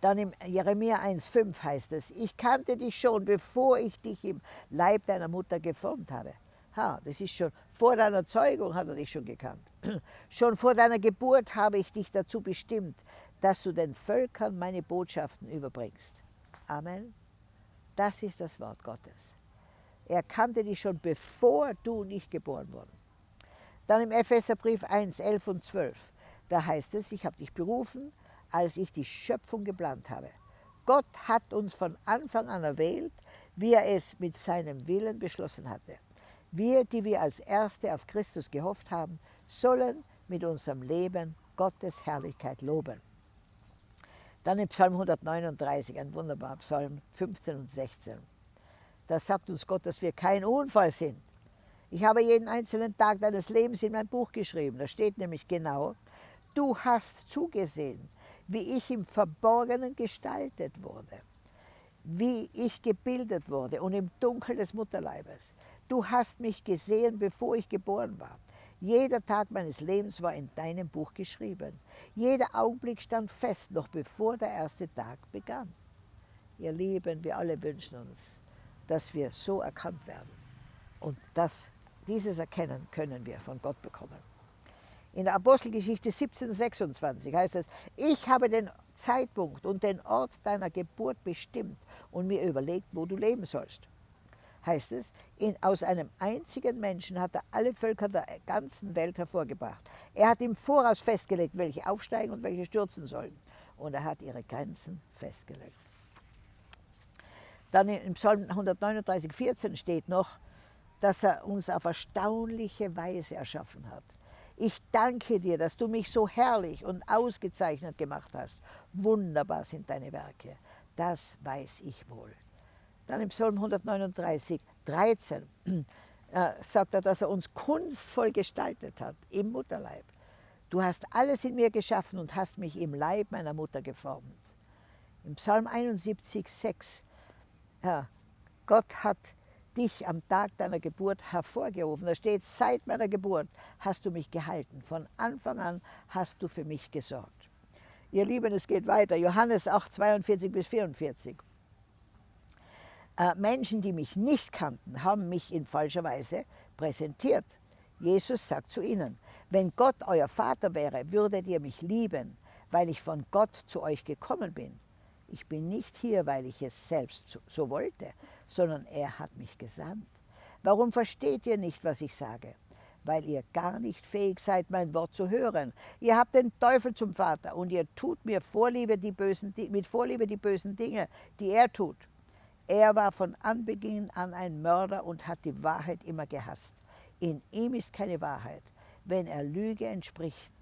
Dann im Jeremia 1,5 heißt es, ich kannte dich schon, bevor ich dich im Leib deiner Mutter geformt habe. Ha, das ist schon, vor deiner Zeugung hat er dich schon gekannt. Schon vor deiner Geburt habe ich dich dazu bestimmt, dass du den Völkern meine Botschaften überbringst. Amen. Das ist das Wort Gottes. Er kannte dich schon, bevor du nicht geboren wurdest. Dann im Epheserbrief 1, 11 und 12, da heißt es, ich habe dich berufen, als ich die Schöpfung geplant habe. Gott hat uns von Anfang an erwählt, wie er es mit seinem Willen beschlossen hatte. Wir, die wir als Erste auf Christus gehofft haben, sollen mit unserem Leben Gottes Herrlichkeit loben. Dann im Psalm 139, ein wunderbarer Psalm 15 und 16. Da sagt uns Gott, dass wir kein Unfall sind. Ich habe jeden einzelnen Tag deines Lebens in mein Buch geschrieben. Da steht nämlich genau, du hast zugesehen, wie ich im Verborgenen gestaltet wurde, wie ich gebildet wurde und im Dunkel des Mutterleibes. Du hast mich gesehen, bevor ich geboren war. Jeder Tag meines Lebens war in deinem Buch geschrieben. Jeder Augenblick stand fest, noch bevor der erste Tag begann. Ihr Lieben, wir alle wünschen uns, dass wir so erkannt werden. Und das, dieses Erkennen können wir von Gott bekommen. In der Apostelgeschichte 1726 heißt es, ich habe den Zeitpunkt und den Ort deiner Geburt bestimmt und mir überlegt, wo du leben sollst. Heißt es, in, aus einem einzigen Menschen hat er alle Völker der ganzen Welt hervorgebracht. Er hat im Voraus festgelegt, welche aufsteigen und welche stürzen sollen. Und er hat ihre Grenzen festgelegt. Dann im Psalm 139, 14 steht noch, dass er uns auf erstaunliche Weise erschaffen hat. Ich danke dir, dass du mich so herrlich und ausgezeichnet gemacht hast. Wunderbar sind deine Werke. Das weiß ich wohl. Dann im Psalm 139, 13 äh, sagt er, dass er uns kunstvoll gestaltet hat im Mutterleib. Du hast alles in mir geschaffen und hast mich im Leib meiner Mutter geformt. Im Psalm 71, 6, ja, Gott hat dich am Tag deiner Geburt hervorgerufen. Da steht, seit meiner Geburt hast du mich gehalten. Von Anfang an hast du für mich gesorgt. Ihr Lieben, es geht weiter. Johannes 8, 42 bis 44. Äh, Menschen, die mich nicht kannten, haben mich in falscher Weise präsentiert. Jesus sagt zu ihnen, wenn Gott euer Vater wäre, würdet ihr mich lieben, weil ich von Gott zu euch gekommen bin. Ich bin nicht hier, weil ich es selbst so wollte, sondern er hat mich gesandt. Warum versteht ihr nicht, was ich sage? Weil ihr gar nicht fähig seid, mein Wort zu hören. Ihr habt den Teufel zum Vater und ihr tut mir Vorliebe die bösen, mit Vorliebe die bösen Dinge, die er tut. Er war von Anbeginn an ein Mörder und hat die Wahrheit immer gehasst. In ihm ist keine Wahrheit. Wenn er Lüge entspricht,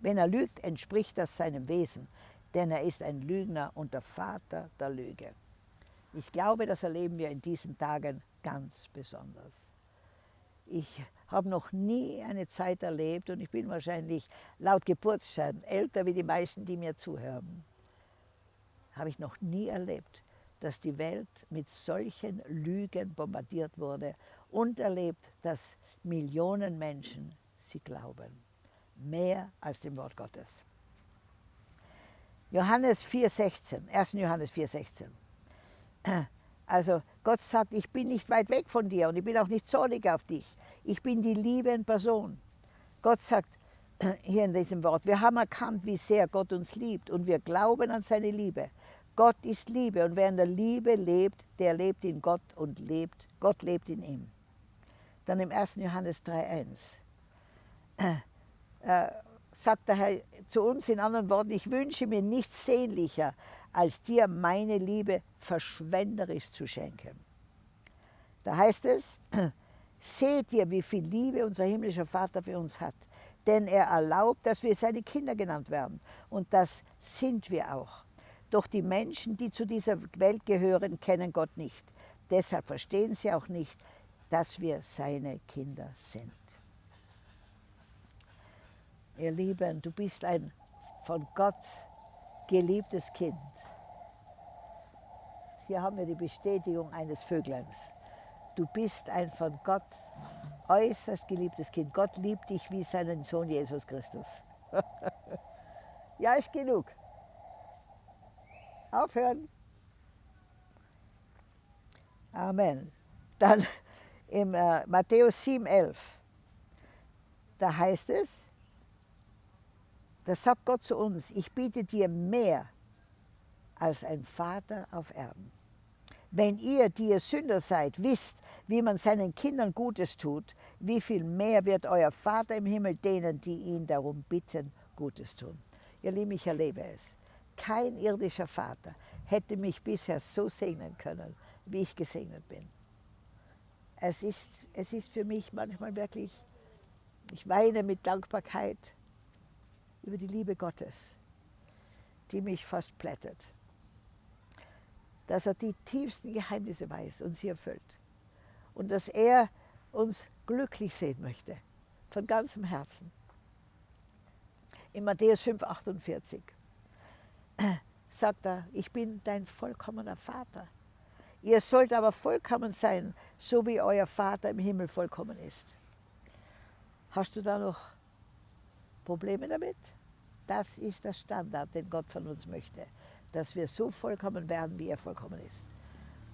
wenn er lügt, entspricht das seinem Wesen denn er ist ein Lügner und der Vater der Lüge. Ich glaube, das erleben wir in diesen Tagen ganz besonders. Ich habe noch nie eine Zeit erlebt und ich bin wahrscheinlich laut Geburtsschein älter wie die meisten, die mir zuhören. Habe ich noch nie erlebt, dass die Welt mit solchen Lügen bombardiert wurde und erlebt, dass Millionen Menschen sie glauben. Mehr als dem Wort Gottes. Johannes 4,16, 1. Johannes 4,16. Also Gott sagt, ich bin nicht weit weg von dir und ich bin auch nicht zornig auf dich. Ich bin die Liebe in Person. Gott sagt hier in diesem Wort, wir haben erkannt, wie sehr Gott uns liebt und wir glauben an seine Liebe. Gott ist Liebe und wer in der Liebe lebt, der lebt in Gott und lebt, Gott lebt in ihm. Dann im 1. Johannes 3,1 sagt der Herr zu uns in anderen Worten, ich wünsche mir nichts sehnlicher, als dir meine Liebe verschwenderisch zu schenken. Da heißt es, seht ihr, wie viel Liebe unser himmlischer Vater für uns hat, denn er erlaubt, dass wir seine Kinder genannt werden. Und das sind wir auch. Doch die Menschen, die zu dieser Welt gehören, kennen Gott nicht. Deshalb verstehen sie auch nicht, dass wir seine Kinder sind. Ihr Lieben, du bist ein von Gott geliebtes Kind. Hier haben wir die Bestätigung eines Vögleins. Du bist ein von Gott äußerst geliebtes Kind. Gott liebt dich wie seinen Sohn Jesus Christus. ja, ist genug. Aufhören. Amen. Dann im äh, Matthäus 7,11, da heißt es, da sagt Gott zu uns, ich biete dir mehr als ein Vater auf Erden. Wenn ihr, die ihr Sünder seid, wisst, wie man seinen Kindern Gutes tut, wie viel mehr wird euer Vater im Himmel denen, die ihn darum bitten, Gutes tun. Ihr Lieben, ich erlebe es. Kein irdischer Vater hätte mich bisher so segnen können, wie ich gesegnet bin. Es ist, es ist für mich manchmal wirklich, ich weine mit Dankbarkeit über die Liebe Gottes, die mich fast plättet. Dass er die tiefsten Geheimnisse weiß und sie erfüllt. Und dass er uns glücklich sehen möchte, von ganzem Herzen. In Matthäus 5, 48 sagt er, ich bin dein vollkommener Vater. Ihr sollt aber vollkommen sein, so wie euer Vater im Himmel vollkommen ist. Hast du da noch Probleme damit? Das ist der Standard, den Gott von uns möchte, dass wir so vollkommen werden, wie er vollkommen ist.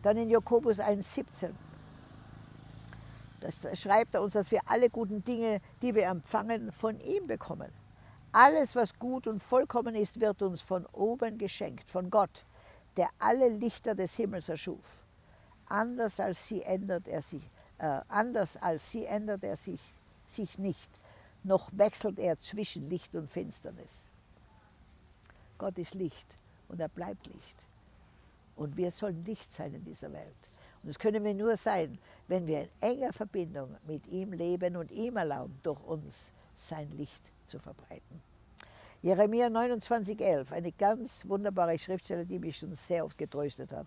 Dann in Jakobus 1,17 das schreibt er uns, dass wir alle guten Dinge, die wir empfangen, von ihm bekommen. Alles, was gut und vollkommen ist, wird uns von oben geschenkt, von Gott, der alle Lichter des Himmels erschuf. Anders als sie ändert er sich, äh, anders als sie ändert er sich, sich nicht, noch wechselt er zwischen Licht und Finsternis. Gott ist Licht und er bleibt Licht. Und wir sollen Licht sein in dieser Welt. Und das können wir nur sein, wenn wir in enger Verbindung mit ihm leben und ihm erlauben, durch uns sein Licht zu verbreiten. Jeremia 29,11, eine ganz wunderbare Schriftstelle, die mich schon sehr oft getröstet hat.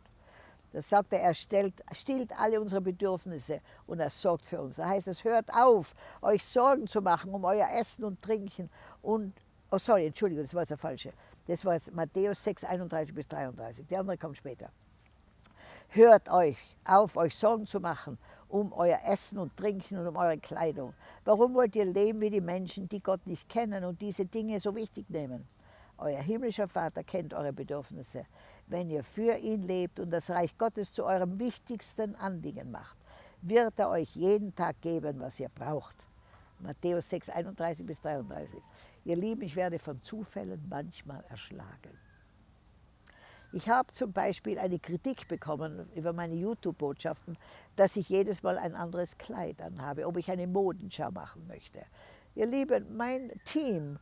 Da sagt er, er stellt, stillt alle unsere Bedürfnisse und er sorgt für uns. Da heißt es, hört auf, euch Sorgen zu machen um euer Essen und Trinken und, oh sorry, Entschuldigung, das war jetzt der falsche. Das war jetzt Matthäus 6, 31 bis 33. Der andere kommt später. Hört euch auf, euch Sorgen zu machen um euer Essen und Trinken und um eure Kleidung. Warum wollt ihr leben wie die Menschen, die Gott nicht kennen und diese Dinge so wichtig nehmen? Euer himmlischer Vater kennt eure Bedürfnisse. Wenn ihr für ihn lebt und das Reich Gottes zu eurem wichtigsten Anliegen macht, wird er euch jeden Tag geben, was ihr braucht. Matthäus 6, 31 bis 33. Ihr Lieben, ich werde von Zufällen manchmal erschlagen. Ich habe zum Beispiel eine Kritik bekommen über meine YouTube-Botschaften, dass ich jedes Mal ein anderes Kleid anhabe, ob ich eine Modenschau machen möchte. Ihr Lieben, mein Team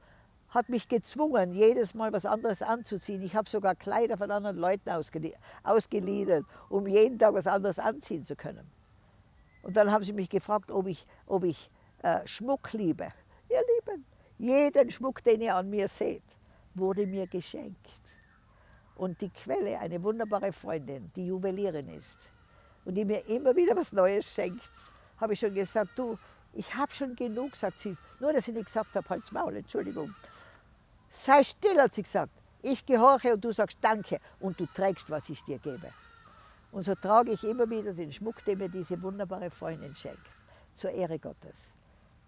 hat mich gezwungen, jedes Mal was anderes anzuziehen. Ich habe sogar Kleider von anderen Leuten ausgeliehen, um jeden Tag was anderes anziehen zu können. Und dann haben sie mich gefragt, ob ich, ob ich äh, Schmuck liebe. Ihr Lieben, jeden Schmuck, den ihr an mir seht, wurde mir geschenkt. Und die Quelle, eine wunderbare Freundin, die Juwelierin ist und die mir immer wieder was Neues schenkt, habe ich schon gesagt, du, ich habe schon genug, sagt sie. Nur, dass ich nicht gesagt habe, halt's Maul, Entschuldigung. Sei still, hat sie gesagt. Ich gehorche und du sagst Danke und du trägst, was ich dir gebe. Und so trage ich immer wieder den Schmuck, den mir diese wunderbare Freundin schenkt, zur Ehre Gottes.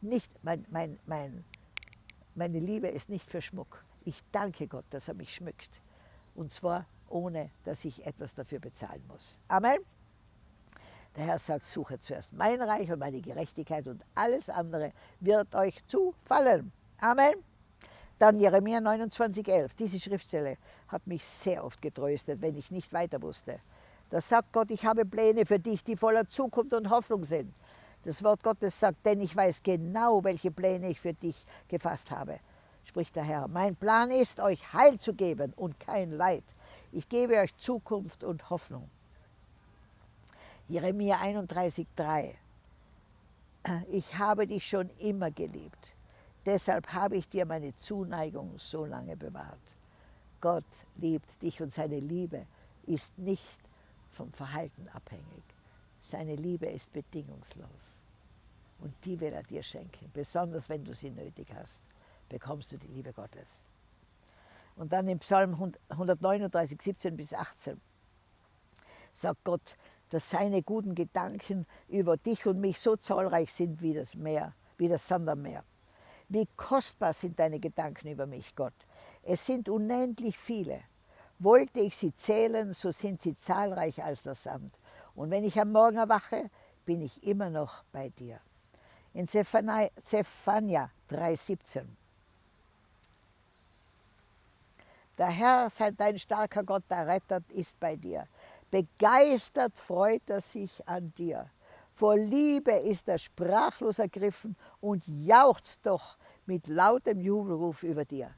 Nicht, mein, mein, mein, meine Liebe ist nicht für Schmuck. Ich danke Gott, dass er mich schmückt. Und zwar ohne, dass ich etwas dafür bezahlen muss. Amen. Der Herr sagt, suche zuerst mein Reich und meine Gerechtigkeit und alles andere wird euch zufallen. Amen. Dann Jeremia 29,11. Diese Schriftstelle hat mich sehr oft getröstet, wenn ich nicht weiter wusste. Da sagt Gott, ich habe Pläne für dich, die voller Zukunft und Hoffnung sind. Das Wort Gottes sagt, denn ich weiß genau, welche Pläne ich für dich gefasst habe spricht der Herr. Mein Plan ist, euch Heil zu geben und kein Leid. Ich gebe euch Zukunft und Hoffnung. Jeremia 31,3 Ich habe dich schon immer geliebt. Deshalb habe ich dir meine Zuneigung so lange bewahrt. Gott liebt dich und seine Liebe ist nicht vom Verhalten abhängig. Seine Liebe ist bedingungslos. Und die will er dir schenken, besonders wenn du sie nötig hast bekommst du die Liebe Gottes. Und dann im Psalm 139, 17 bis 18 sagt Gott, dass seine guten Gedanken über dich und mich so zahlreich sind wie das Meer, wie das Sand am Meer. Wie kostbar sind deine Gedanken über mich, Gott. Es sind unendlich viele. Wollte ich sie zählen, so sind sie zahlreich als der Sand. Und wenn ich am Morgen erwache, bin ich immer noch bei dir. In Zephania 3,17. Der Herr, sei dein starker Gott, der Retter, ist bei dir. Begeistert freut er sich an dir. Vor Liebe ist er sprachlos ergriffen und jauchzt doch mit lautem Jubelruf über dir.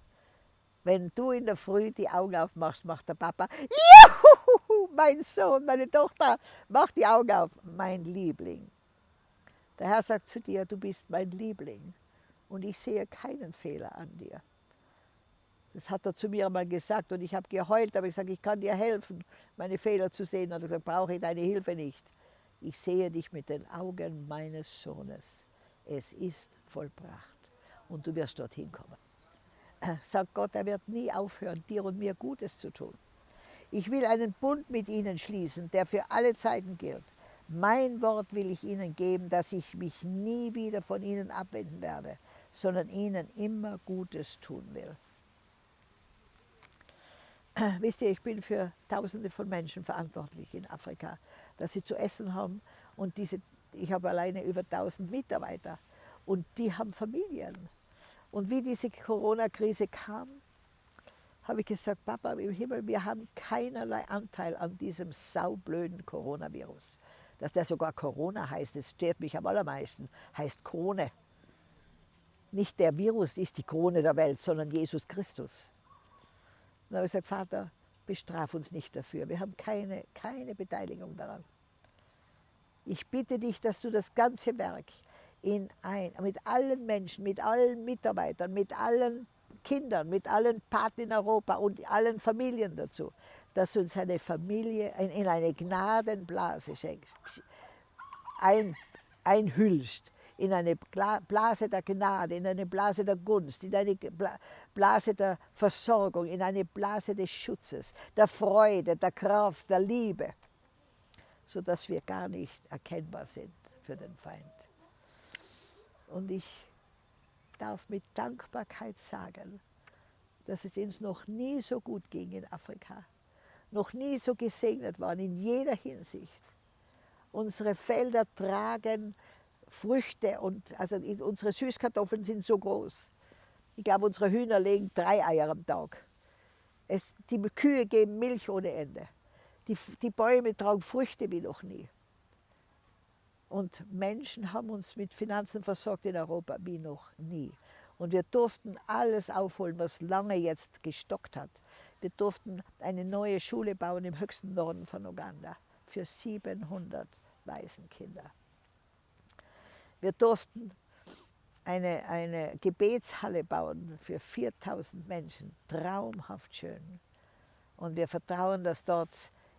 Wenn du in der Früh die Augen aufmachst, macht der Papa, Juhu, mein Sohn, meine Tochter, mach die Augen auf, mein Liebling. Der Herr sagt zu dir, du bist mein Liebling und ich sehe keinen Fehler an dir. Das hat er zu mir einmal gesagt und ich habe geheult, aber ich sage, ich kann dir helfen, meine Fehler zu sehen. Und er gesagt, brauche ich deine Hilfe nicht. Ich sehe dich mit den Augen meines Sohnes. Es ist vollbracht und du wirst dorthin kommen. Sagt Gott, er wird nie aufhören, dir und mir Gutes zu tun. Ich will einen Bund mit ihnen schließen, der für alle Zeiten gilt. Mein Wort will ich ihnen geben, dass ich mich nie wieder von ihnen abwenden werde, sondern ihnen immer Gutes tun will. Wisst ihr, ich bin für Tausende von Menschen verantwortlich in Afrika, dass sie zu essen haben. Und diese, ich habe alleine über 1000 Mitarbeiter und die haben Familien. Und wie diese Corona-Krise kam, habe ich gesagt, Papa im Himmel, wir haben keinerlei Anteil an diesem saublöden Coronavirus. Dass der sogar Corona heißt, das stört mich am allermeisten, heißt Krone. Nicht der Virus ist die Krone der Welt, sondern Jesus Christus. Und dann habe ich gesagt, Vater, bestraf uns nicht dafür. Wir haben keine, keine Beteiligung daran. Ich bitte dich, dass du das ganze Werk in ein, mit allen Menschen, mit allen Mitarbeitern, mit allen Kindern, mit allen Paten in Europa und allen Familien dazu, dass du uns eine Familie in eine Gnadenblase schenkst, ein, einhüllst, in eine Blase der Gnade, in eine Blase der Gunst, in eine Blase der Versorgung, in eine Blase des Schutzes, der Freude, der Kraft, der Liebe, sodass wir gar nicht erkennbar sind für den Feind. Und ich darf mit Dankbarkeit sagen, dass es uns noch nie so gut ging in Afrika, noch nie so gesegnet waren in jeder Hinsicht. Unsere Felder tragen Früchte und also unsere Süßkartoffeln sind so groß. Ich glaube, unsere Hühner legen drei Eier am Tag. Es, die Kühe geben Milch ohne Ende. Die, die Bäume tragen Früchte wie noch nie. Und Menschen haben uns mit Finanzen versorgt in Europa wie noch nie. Und wir durften alles aufholen, was lange jetzt gestockt hat. Wir durften eine neue Schule bauen im höchsten Norden von Uganda für 700 Waisenkinder. Wir durften eine, eine Gebetshalle bauen für 4000 Menschen, traumhaft schön. Und wir vertrauen, dass dort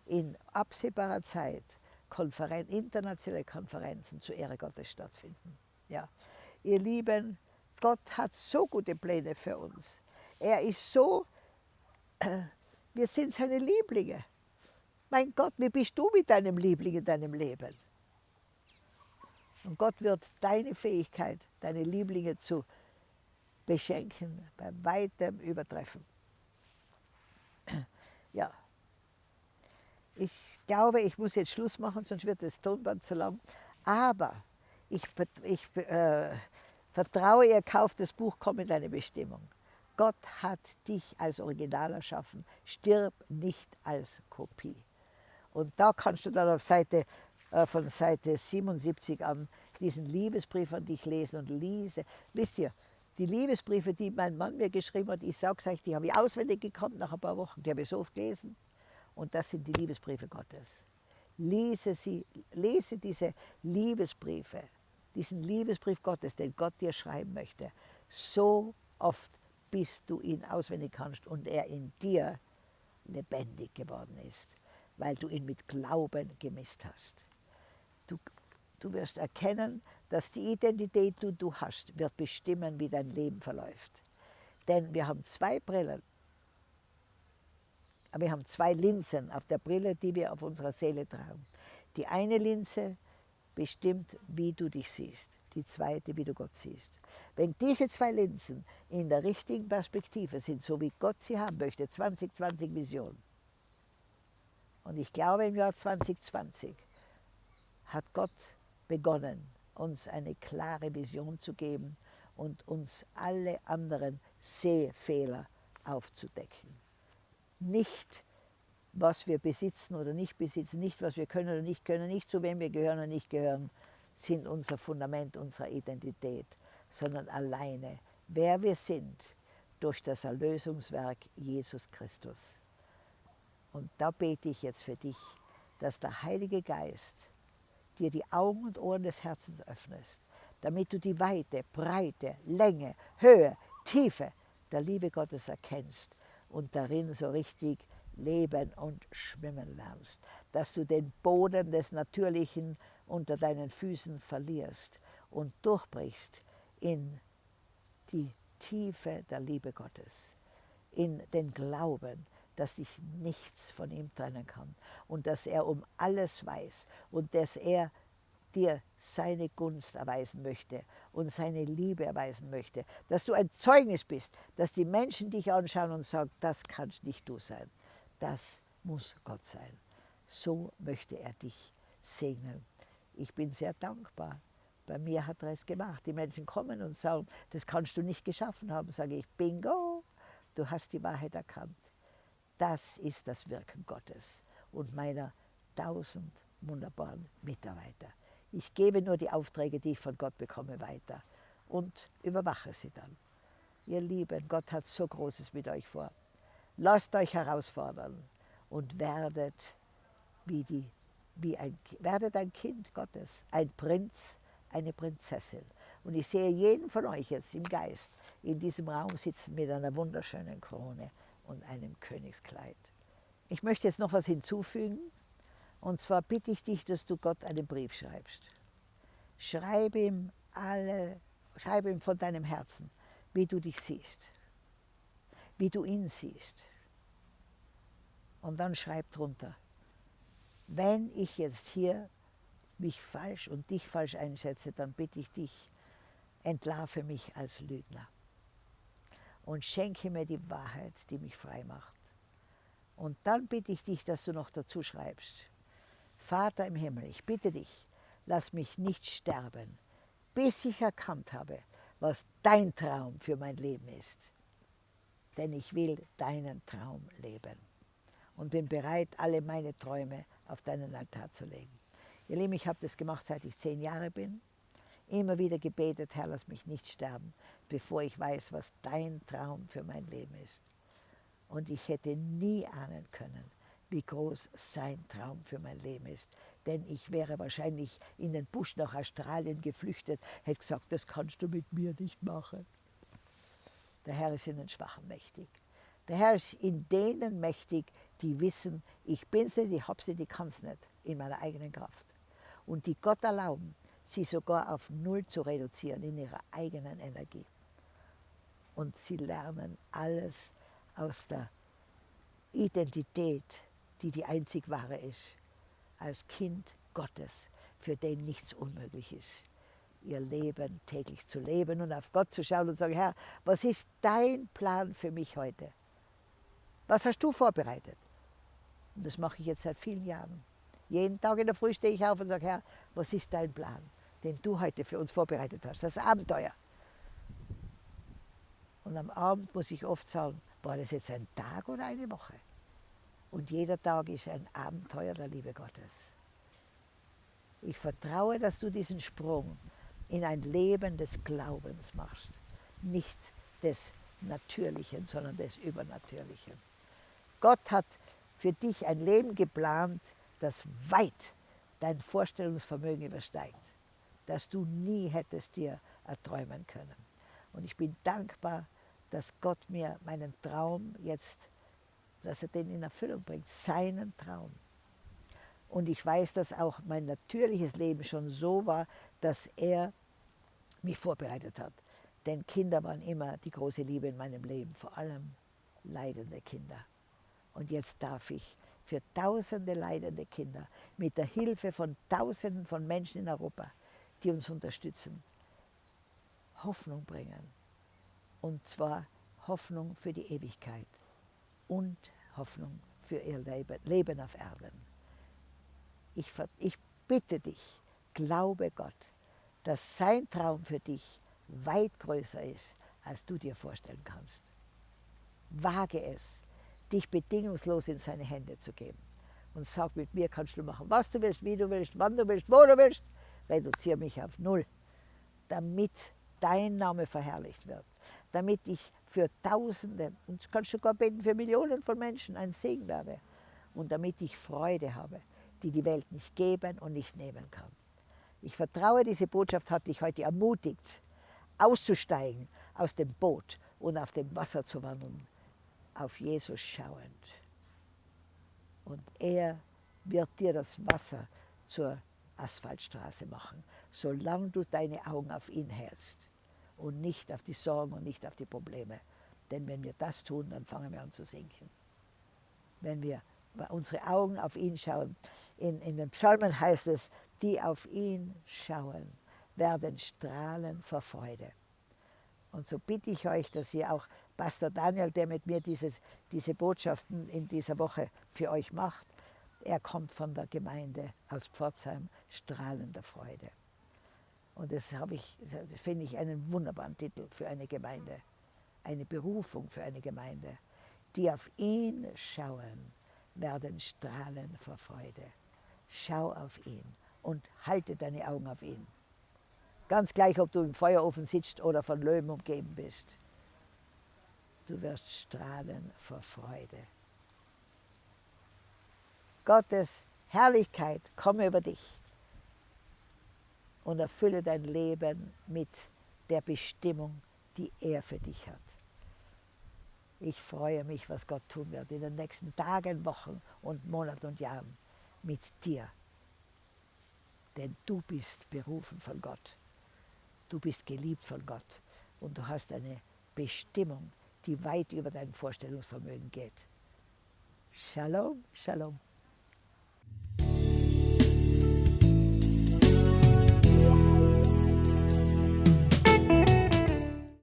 in absehbarer Zeit Konferen internationale Konferenzen zur Ehre Gottes stattfinden. Ja. Ihr Lieben, Gott hat so gute Pläne für uns. Er ist so, wir sind seine Lieblinge. Mein Gott, wie bist du mit deinem Liebling in deinem Leben? Und Gott wird deine Fähigkeit, deine Lieblinge zu beschenken, bei weitem übertreffen. Ja, ich glaube, ich muss jetzt Schluss machen, sonst wird das Tonband zu lang. Aber ich, ich äh, vertraue, ihr kauft das Buch, komm in deine Bestimmung. Gott hat dich als Original erschaffen. Stirb nicht als Kopie. Und da kannst du dann auf Seite äh, von Seite 77 an diesen Liebesbrief an dich lesen und lese. Wisst ihr, die Liebesbriefe, die mein Mann mir geschrieben hat, ich sage euch, die habe ich auswendig gekannt nach ein paar Wochen. Die habe ich so oft gelesen. Und das sind die Liebesbriefe Gottes. Lese sie, lese diese Liebesbriefe, diesen Liebesbrief Gottes, den Gott dir schreiben möchte, so oft, bis du ihn auswendig kannst und er in dir lebendig geworden ist, weil du ihn mit Glauben gemisst hast. Du, du wirst erkennen, dass die Identität, die du hast, wird bestimmen, wie dein Leben verläuft. Denn wir haben zwei Brillen. Wir haben zwei Linsen auf der Brille, die wir auf unserer Seele tragen. Die eine Linse bestimmt, wie du dich siehst. Die zweite, wie du Gott siehst. Wenn diese zwei Linsen in der richtigen Perspektive sind, so wie Gott sie haben möchte, 2020 Vision. Und ich glaube, im Jahr 2020 hat Gott begonnen, uns eine klare Vision zu geben und uns alle anderen Sehfehler aufzudecken. Nicht, was wir besitzen oder nicht besitzen, nicht, was wir können oder nicht können, nicht zu wem wir gehören oder nicht gehören, sind unser Fundament unserer Identität, sondern alleine, wer wir sind durch das Erlösungswerk Jesus Christus. Und da bete ich jetzt für dich, dass der Heilige Geist dir die Augen und Ohren des Herzens öffnest, damit du die Weite, Breite, Länge, Höhe, Tiefe der Liebe Gottes erkennst und darin so richtig leben und schwimmen lernst, dass du den Boden des Natürlichen unter deinen Füßen verlierst und durchbrichst in die Tiefe der Liebe Gottes, in den Glauben, dass dich nichts von ihm trennen kann und dass er um alles weiß und dass er dir seine Gunst erweisen möchte und seine Liebe erweisen möchte, dass du ein Zeugnis bist, dass die Menschen dich anschauen und sagen, das kannst nicht du sein, das muss Gott sein. So möchte er dich segnen. Ich bin sehr dankbar. Bei mir hat er es gemacht. Die Menschen kommen und sagen, das kannst du nicht geschaffen haben. Sage ich, bingo, du hast die Wahrheit erkannt. Das ist das Wirken Gottes und meiner tausend wunderbaren Mitarbeiter. Ich gebe nur die Aufträge, die ich von Gott bekomme, weiter und überwache sie dann. Ihr Lieben, Gott hat so Großes mit euch vor. Lasst euch herausfordern und werdet wie die wie ein, werdet ein Kind Gottes, ein Prinz, eine Prinzessin. Und ich sehe jeden von euch jetzt im Geist in diesem Raum sitzen mit einer wunderschönen Krone und einem Königskleid. Ich möchte jetzt noch was hinzufügen. Und zwar bitte ich dich, dass du Gott einen Brief schreibst. Schreib ihm alle, schreib ihm von deinem Herzen, wie du dich siehst, wie du ihn siehst. Und dann schreib drunter, wenn ich jetzt hier mich falsch und dich falsch einschätze, dann bitte ich dich, entlarve mich als Lügner und schenke mir die Wahrheit, die mich frei macht. Und dann bitte ich dich, dass du noch dazu schreibst, Vater im Himmel, ich bitte dich, lass mich nicht sterben, bis ich erkannt habe, was dein Traum für mein Leben ist. Denn ich will deinen Traum leben und bin bereit, alle meine Träume auf deinen Altar zu legen. Ihr Lieben, ich habe das gemacht, seit ich zehn Jahre bin. Immer wieder gebetet, Herr, lass mich nicht sterben, bevor ich weiß, was dein Traum für mein Leben ist. Und ich hätte nie ahnen können, wie groß sein Traum für mein Leben ist. Denn ich wäre wahrscheinlich in den Busch nach Australien geflüchtet, hätte gesagt, das kannst du mit mir nicht machen. Der Herr ist in den Schwachen mächtig. Der Herr ist in denen mächtig, die wissen, ich bin sie, ich sie, die kann es nicht in meiner eigenen Kraft. Und die Gott erlauben, sie sogar auf Null zu reduzieren in ihrer eigenen Energie. Und sie lernen alles aus der Identität, die die einzig wahre ist, als Kind Gottes, für den nichts unmöglich ist ihr Leben täglich zu leben und auf Gott zu schauen und zu sagen, Herr, was ist dein Plan für mich heute? Was hast du vorbereitet? Und das mache ich jetzt seit vielen Jahren. Jeden Tag in der Früh stehe ich auf und sage, Herr, was ist dein Plan, den du heute für uns vorbereitet hast? Das Abenteuer. Und am Abend muss ich oft sagen, war das jetzt ein Tag oder eine Woche? Und jeder Tag ist ein Abenteuer der Liebe Gottes. Ich vertraue, dass du diesen Sprung in ein Leben des Glaubens machst. Nicht des Natürlichen, sondern des Übernatürlichen. Gott hat für dich ein Leben geplant, das weit dein Vorstellungsvermögen übersteigt, das du nie hättest dir erträumen können. Und ich bin dankbar, dass Gott mir meinen Traum jetzt, dass er den in Erfüllung bringt, seinen Traum. Und ich weiß, dass auch mein natürliches Leben schon so war, dass er mich vorbereitet hat. Denn Kinder waren immer die große Liebe in meinem Leben, vor allem leidende Kinder. Und jetzt darf ich für tausende leidende Kinder mit der Hilfe von tausenden von Menschen in Europa, die uns unterstützen, Hoffnung bringen. Und zwar Hoffnung für die Ewigkeit und Hoffnung für ihr Leben auf Erden. Ich, ich bitte dich, glaube Gott, dass sein Traum für dich weit größer ist, als du dir vorstellen kannst. Wage es, dich bedingungslos in seine Hände zu geben. Und sag, mit mir kannst du machen, was du willst, wie du willst, wann du willst, wo du willst. Reduziere mich auf Null, damit dein Name verherrlicht wird. Damit ich für Tausende, und kannst sogar beten für Millionen von Menschen, ein Segen werde. Und damit ich Freude habe, die die Welt nicht geben und nicht nehmen kann. Ich vertraue, diese Botschaft hat dich heute ermutigt, auszusteigen aus dem Boot und auf dem Wasser zu wandeln, auf Jesus schauend. Und er wird dir das Wasser zur Asphaltstraße machen, solange du deine Augen auf ihn hältst und nicht auf die Sorgen und nicht auf die Probleme. Denn wenn wir das tun, dann fangen wir an zu sinken. Wenn wir unsere Augen auf ihn schauen. In, in den Psalmen heißt es, die auf ihn schauen, werden strahlen vor Freude. Und so bitte ich euch, dass ihr auch Pastor Daniel, der mit mir dieses, diese Botschaften in dieser Woche für euch macht, er kommt von der Gemeinde aus Pforzheim, strahlender Freude. Und das, das finde ich einen wunderbaren Titel für eine Gemeinde, eine Berufung für eine Gemeinde, die auf ihn schauen, werden strahlen vor Freude. Schau auf ihn und halte deine Augen auf ihn. Ganz gleich, ob du im Feuerofen sitzt oder von Löwen umgeben bist. Du wirst strahlen vor Freude. Gottes Herrlichkeit komme über dich und erfülle dein Leben mit der Bestimmung, die er für dich hat. Ich freue mich, was Gott tun wird in den nächsten Tagen, Wochen und Monaten und Jahren mit dir. Denn du bist berufen von Gott. Du bist geliebt von Gott und du hast eine Bestimmung, die weit über dein Vorstellungsvermögen geht. Shalom, Shalom.